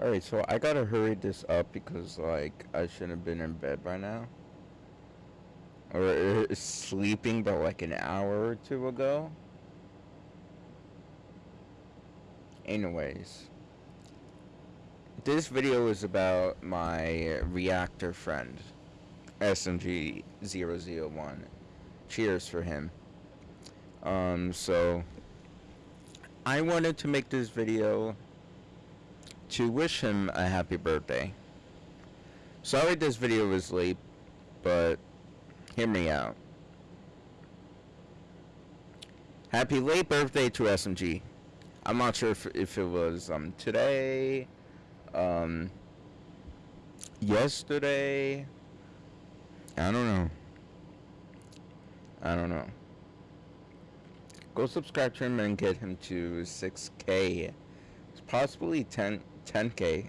Alright, so I gotta hurry this up because, like, I shouldn't have been in bed by now. Or uh, sleeping but like an hour or two ago. Anyways. This video is about my reactor friend. SMG001. Cheers for him. Um, so... I wanted to make this video to wish him a happy birthday. Sorry this video was late, but hear me out. Happy late birthday to SMG. I'm not sure if, if it was um today, um, yesterday. I don't know. I don't know. Go subscribe to him and get him to 6k. It's Possibly 10 10k.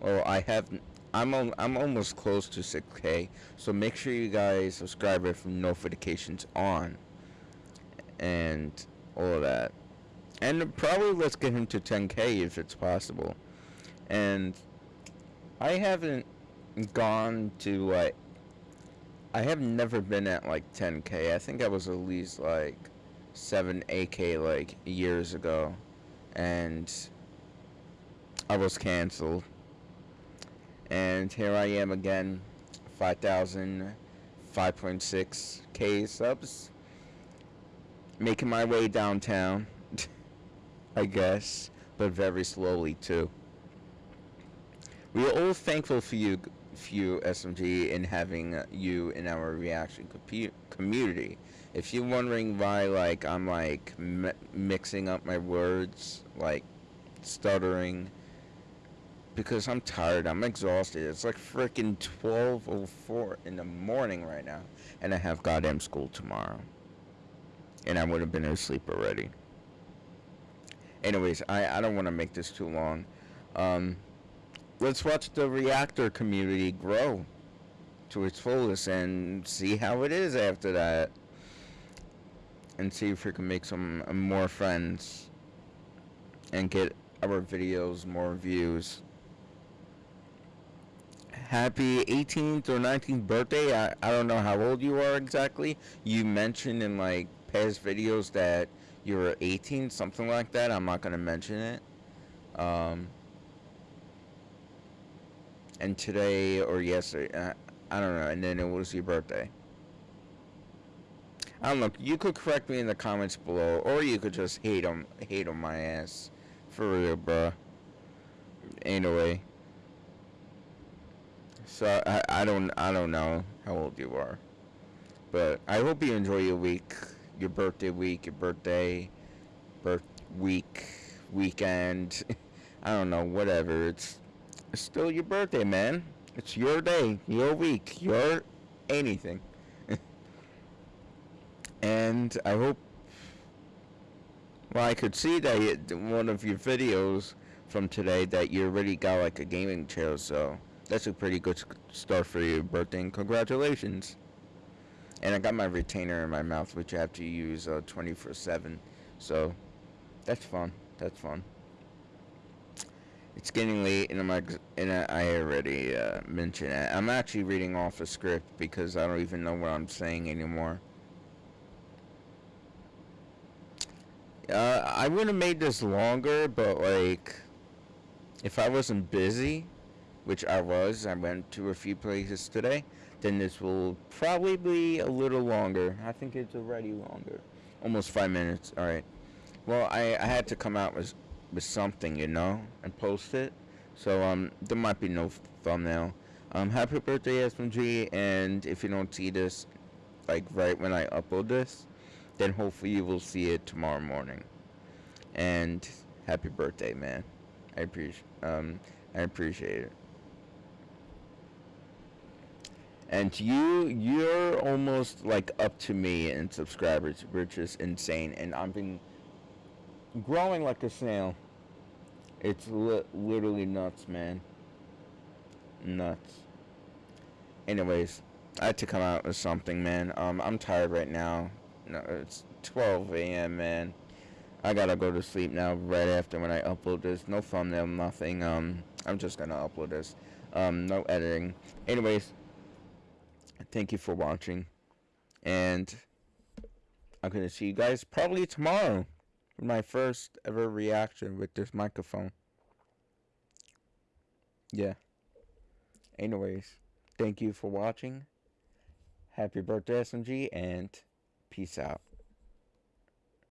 Well, I have I'm on, I'm almost close to 6k. So make sure you guys subscribe with notifications on and all of that. And probably let's get him to 10k if it's possible. And I haven't gone to like I have never been at like 10k. I think I was at least like 7 8k like years ago and I was cancelled. And here I am again, 5,000, 5.6k subs. Making my way downtown, I guess, but very slowly too. We are all thankful for you, for you SMG, in having you in our reaction community. If you're wondering why, like, I'm like mixing up my words, like stuttering, because I'm tired. I'm exhausted. It's like freaking 12:04 in the morning right now, and I have goddamn school tomorrow. And I would have been asleep already. Anyways, I I don't want to make this too long. Um, let's watch the reactor community grow to its fullest and see how it is after that, and see if we can make some more friends and get our videos more views happy 18th or 19th birthday. I, I don't know how old you are exactly. You mentioned in like past videos that you were 18, something like that. I'm not going to mention it. Um, and today or yesterday, uh, I don't know, and then it was your birthday. I don't know. You could correct me in the comments below, or you could just hate on hate on my ass, for real, bruh. Anyway. So I, I don't I don't know how old you are, but I hope you enjoy your week, your birthday week, your birthday, birth week, weekend. I don't know, whatever. It's, it's still your birthday, man. It's your day, your week, your anything. and I hope. Well, I could see that you, one of your videos from today that you already got like a gaming chair, so that's a pretty good start for your birthday. And congratulations. And I got my retainer in my mouth, which I have to use uh, 24/7. So that's fun. That's fun. It's getting late, and I'm and I already uh, mentioned it. I'm actually reading off a script because I don't even know what I'm saying anymore. Uh, I would have made this longer, but like, if I wasn't busy, which I was. I went to a few places today. Then this will probably be a little longer. I think it's already longer. Almost five minutes. Alright. Well, I, I had to come out with, with something, you know, and post it. So, um, there might be no thumbnail. Um, happy birthday, SMG, and if you don't see this, like, right when I upload this, then hopefully you will see it tomorrow morning. And happy birthday, man. I appreciate, um, I appreciate it. And you you're almost like up to me in subscribers which is insane and i've been growing like a snail it's li literally nuts man nuts anyways i had to come out with something man um i'm tired right now no it's 12 a.m man I gotta go to sleep now right after when I upload this. No thumbnail, nothing. Um, I'm just gonna upload this. Um, no editing. Anyways, thank you for watching. And I'm gonna see you guys probably tomorrow. with My first ever reaction with this microphone. Yeah. Anyways, thank you for watching. Happy birthday, SMG, and peace out.